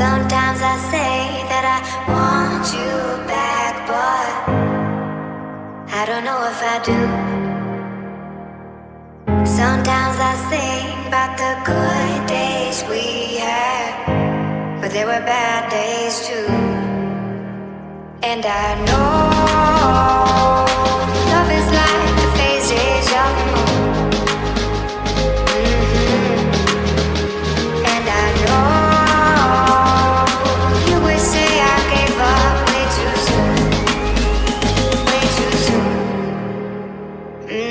Sometimes I say that I want you back, but I don't know if I do. Sometimes I think about the good days we had, but there were bad days too. And I know Sometimes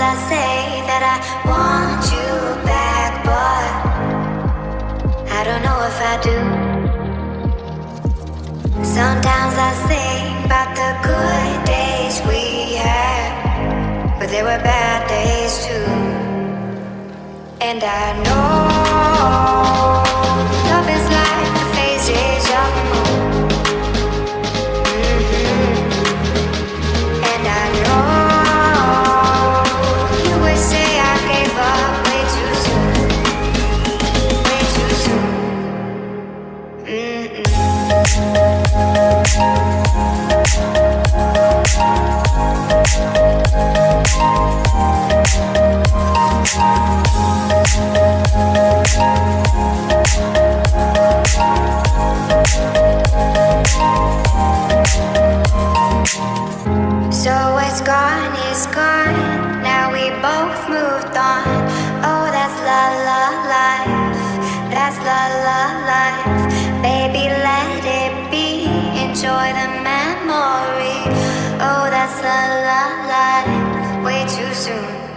I say that I want you back, but I don't know if I do. Sometimes I think about the good days we had, but there were bad days too. And I know Way too soon.